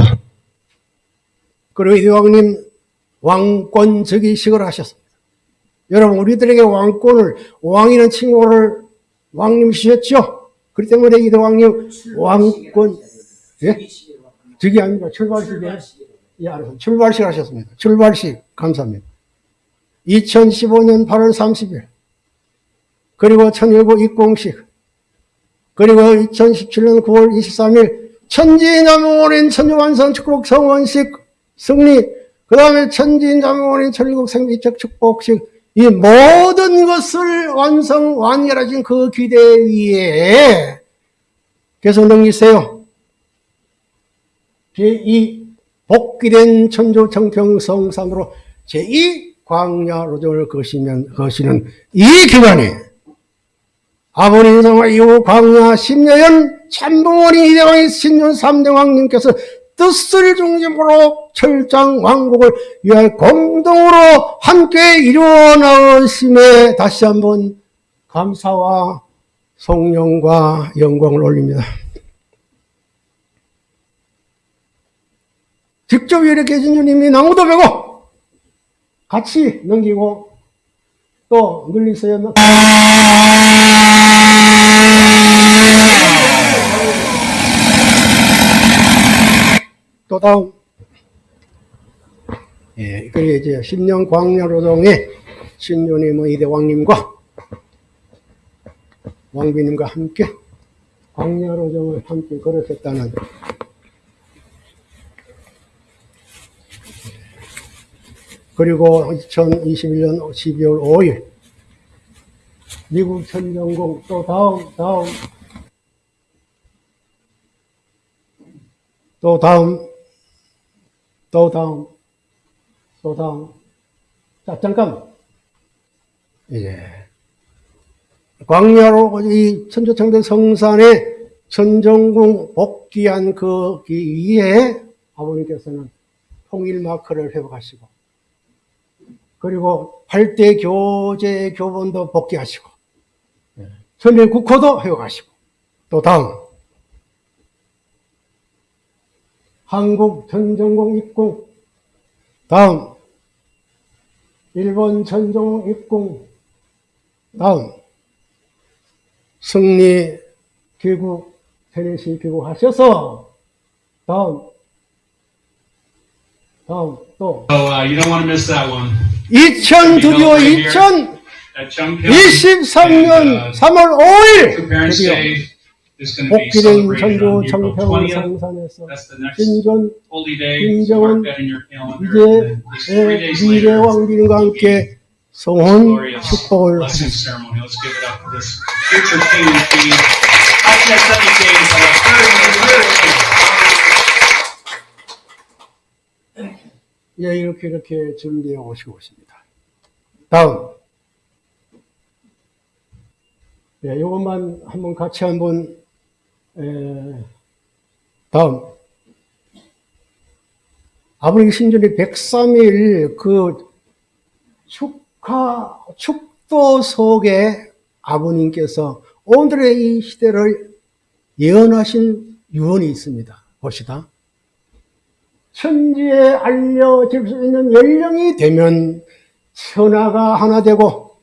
그리고 이대왕님 왕권 즉위식을 하셨습니다. 여러분 우리들에게 왕권을 왕이는 칭호를 왕님 주셨죠. 그렇기 때문에 이대왕님 왕권 예? 즉위 아닙니다. 출발식이에요. 예, 알았어요. 출발식 하셨습니다. 출발식 감사합니다. 2015년 8월 30일 그리고 천일국 입공식. 그리고 2017년 9월 23일 천지인자명원인 천주완성 축복 성원식 승리. 그 다음에 천지인자명원인 천일국 생리적 축복식. 이 모든 것을 완성 완결하신 그 기대 위에 계속 넘기세요. 제2 복귀된 천주 정평성산으로 제2 광야 로정을 거시면 거시는 이 기간이 아버님 성화 이후 광야 10년 참부모니 이대왕이 신년 3대 왕님께서 뜻을 중심으로 철장 왕국을 위하여 공동으로 함께 이루어 나가심에 다시 한번 감사와 성령과 영광을 올립니다. 직접 이렇게 계신 주님이 나무도 베고 같이 넘기고 또 늘리세요. 또 다음. 예, 그게 이제 신년 광야로동에 신윤의 뭐 이대왕님과 왕비님과 함께 광야로정을 함께 걸으셨다는 그리고 2021년 12월 5일 미국 천정공 또 다음 다음 또 다음 또 다음 자 잠깐 이제 광야로 이 천주청대 성산에 천정궁 복귀한 그 이에 아버님께서는 통일 마크를 회복하시고 그리고 8대 교재 교본도 복귀하시고 천일 국호도 회복하시고 또 다음 한국 천정공 입궁 다음 일본 천정공 입궁 다음 승리 귀국 테네시 귀국하셔서 다음 다음 또
So uh, you don't want to miss that one.
2000 드디어 2023년
At Chungpyeong.
3월 5일
Parents'
드디어 복귀된
celebrated
전주
on April
청평
20th.
성산에서
day.
김정은 이제 미래 왕비님과 함께 성혼 축복을
king.
예, 이렇게 이렇게 준비해 오시고 있습니다. 다음. 예, 이것만 한번 같이 한번, 에, 다음. 아버님 신전의 103일 그 축하, 축도 속에 아버님께서 오늘의 이 시대를 예언하신 유언이 있습니다. 봅시다. 천지에 알려질 수 있는 연령이 되면 천하가 하나 되고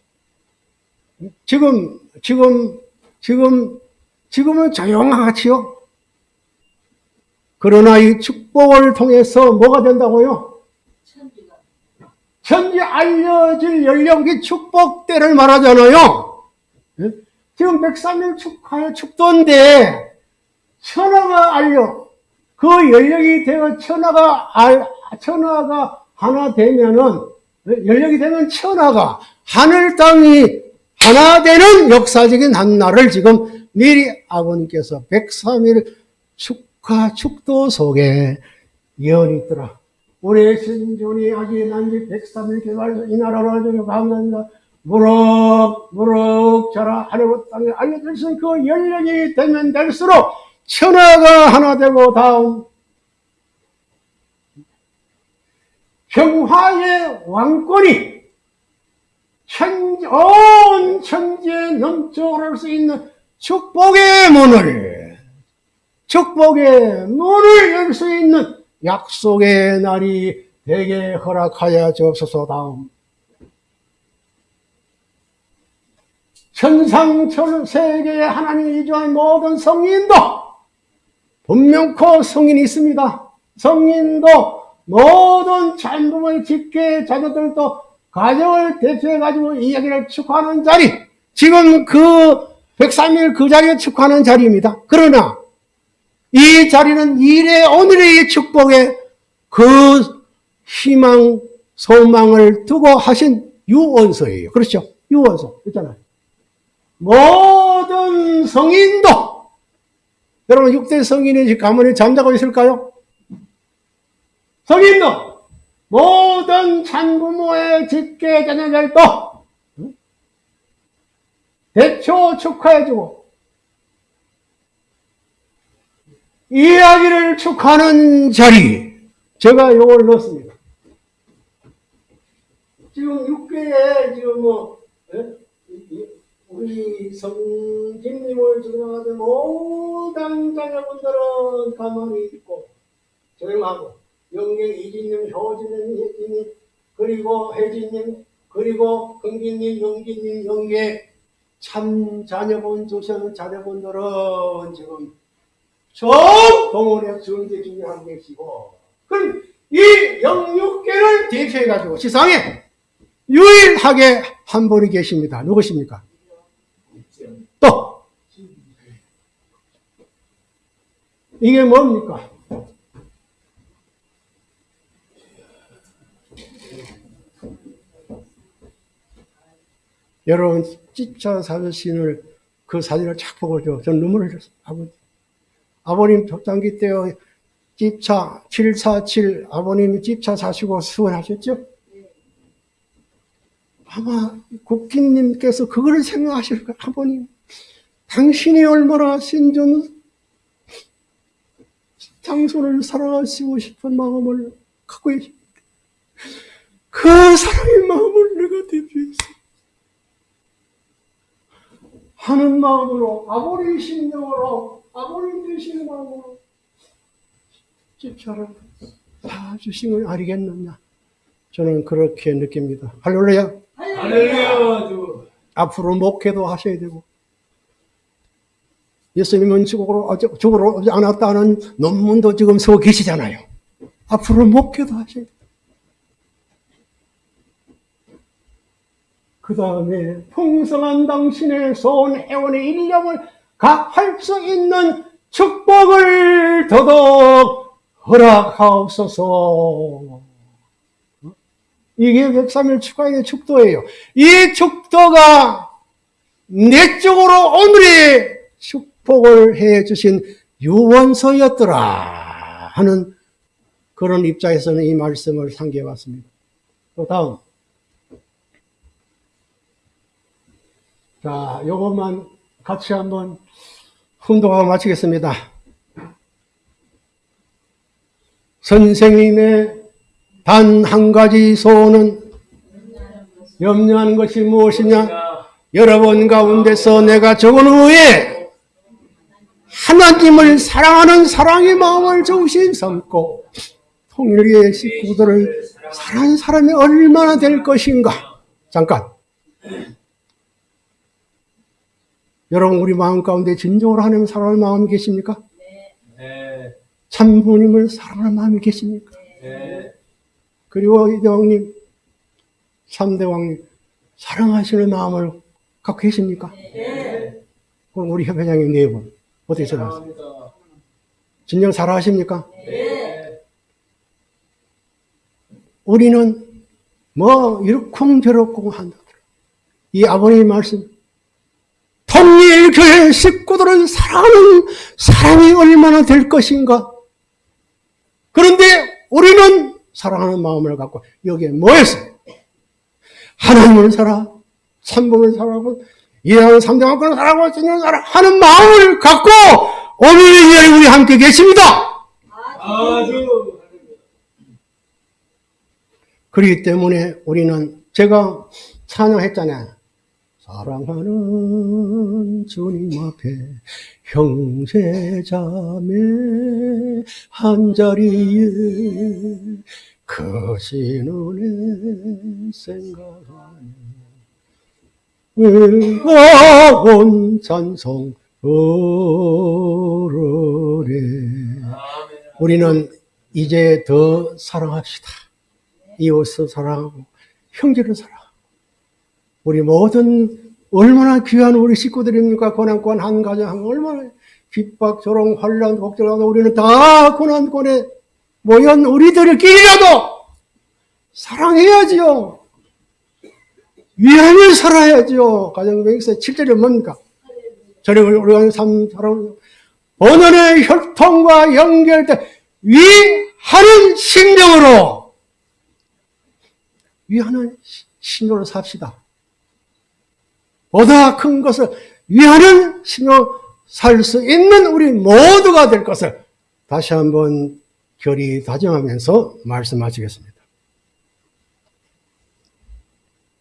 지금 지금 지금 지금은 조용하지요. 그러나 이 축복을 통해서 뭐가 된다고요? 천지 알려질 연령기 축복 때를 말하잖아요. 예? 지금 103일 축하의 축도인데 천하가 알려 그 연령이 되어 천하가 알, 천하가 하나 되면은 연령이 되면 천하가 하늘 땅이 하나 되는 역사적인 한 날을 지금 미리 아버님께서 103일 축하 축도 속에 예언이 있더라. 우리 신존이 아직 난지 103일 개발 이 나라로 알려주려 감사합니다. 무럭 무럭 자라 하늘 땅에 있는 그 연령이 되면 될수록 천하가 하나 되고 다음 평화의 왕권이 천, 온 천지에 넘쳐오를 수 있는 축복의 문을 축복의 문을 열 수 있는 약속의 날이 되게 허락하여 주옵소서 다음 천상천 세계에 하나님이 이주한 모든 성인도 분명코 성인이 있습니다. 성인도 모든 전부의 직계 자녀들도 가정을 대표해 가지고 이야기를 축하하는 자리 지금 그 103일 그 자리에 축하하는 자리입니다. 그러나 이 자리는 이래 오늘의 축복에 그 희망 소망을 두고 하신 유언서예요. 그렇죠? 유언서 있잖아요. 모든 성인도 여러분 6대 성인이 가문에 잠자고 있을까요? 성인도 모든 찬부모의 직계 자녀들도 대초 축하해주고 이야기를 축하하는 자리 제가 요걸 넣었습니다. 지금 6개에 지금 뭐 예? 우리 성진님을 주장하는 모든 자녀분들은 가만히 있고 조용하고 영경 이진님, 효진님, 혜진님 그리고 혜진님 그리고 긍기님, 영기님, 영계 참 자녀분 두시는 자녀분들은 지금 좀 동원해 준비 중에 한 계시고 그럼 이 영육계를 대표해가지고 세상에 유일하게 한 분이 계십니다. 누구십니까? 또 이게 뭡니까? 여러분 찝자 사진을 그 사진을 착 보고 저, 전 눈물을 흘렸어요. 아버님 독단기 때 찝차 747 아버님이 찝차 사시고 수원하셨죠? 아마 국기님께서 그걸 생각하실 거예요. 아버님, 당신이 얼마나 신전 장소를 사랑하시고 싶은 마음을 갖고 계십니까? 그 사랑의 마음을 내가 대표해서 하는 마음으로 아버님 심령으로 아버님 되시는 마음으로 집차를 봐주신 걸 알겠느냐. 저는 그렇게 느낍니다. 할렐루야.
할렐루야 주.
앞으로 목회도 하셔야 되고 예수님은 죽으러, 아, 죽으러 오지 않았다는 논문도 지금 써 계시잖아요. 앞으로 목회도 하셔야 돼요 그 다음에 풍성한 당신의 소원 해원의 일념을 각 할 수 있는 축복을 더더욱 허락하옵소서. 이게 103일 축하의 축도예요. 이 축도가 내적으로 오늘의 축복을 해 주신 유원서였더라 하는 그런 입장에서는 이 말씀을 상기해 왔습니다. 또 다음. 자, 요것만 같이 한번 훈독하고 마치겠습니다. 선생님의 단 한 가지 소원은 염려하는 것이 무엇이냐? 여러분 가운데서 내가 적은 후에 하나님을 사랑하는 사랑의 마음을 정신 삼고 통일의 식구들을 사랑하는 사람이 얼마나 될 것인가? 잠깐. 여러분 우리 마음 가운데 진정으로 하나님을 사랑하는 마음이 계십니까?
네.
참 부모님을 사랑하는 마음이 계십니까?
네.
그리고 이대왕님, 삼대왕님 사랑하시는 마음을 갖고 계십니까? 그럼 우리 협회장님 네분 어떻게 생각하세요? 진정 사랑하십니까?
네.
우리는 뭐 이렇쿵저렇쿵 한다. 이 아버님 말씀 통일교회 식구들은 사랑하는 사람이 얼마나 될 것인가? 그런데 우리는 사랑하는 마음을 갖고 여기에 뭐했어? 하나님을 살아, 참분을 살아고, 이해하는 삼대만권을 살아고, 진영을 살아 하는 마음을 갖고 오늘 이 자리에 우리 함께 계십니다.
아주.
그렇기 때문에 우리는 제가 찬양했잖아요. 사랑하는 주님 앞에 형제 자매 한자리에 거신 은혜 생각하네 의가온 찬송 오르래 우리는 이제 더 사랑합시다. 이웃을 사랑하고 형제를 사랑하고 우리 모든 얼마나 귀한 우리 식구들입니까? 고난권 한 가정 한 얼마나 핍박, 조롱, 환란, 걱정 하고 우리는 다 고난권에 모연 우리들끼리라도 사랑해야지요. 위안을 살아야죠. 가정명세 7절이 뭡니까? 저를 우리가 삶 사랑 본연의 혈통과 연결돼 위하는 심령으로 위하는 신으로 삽시다. 보다 큰 것을 위하는 신으로 살 수 있는 우리 모두가 될 것을 다시 한번 결의 다짐하면서 말씀하시겠습니다.